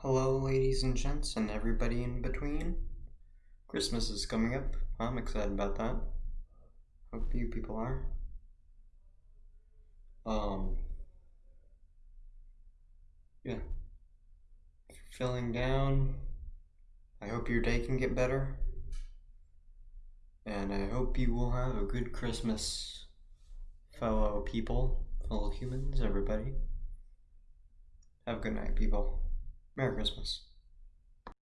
Hello, ladies and gents, and everybody in between. Christmas is coming up. I'm excited about that. Hope you people are. Um, yeah. Feeling down, I hope your day can get better. And I hope you will have a good Christmas, fellow people, fellow humans, everybody. Have a good night, people. Merry Christmas.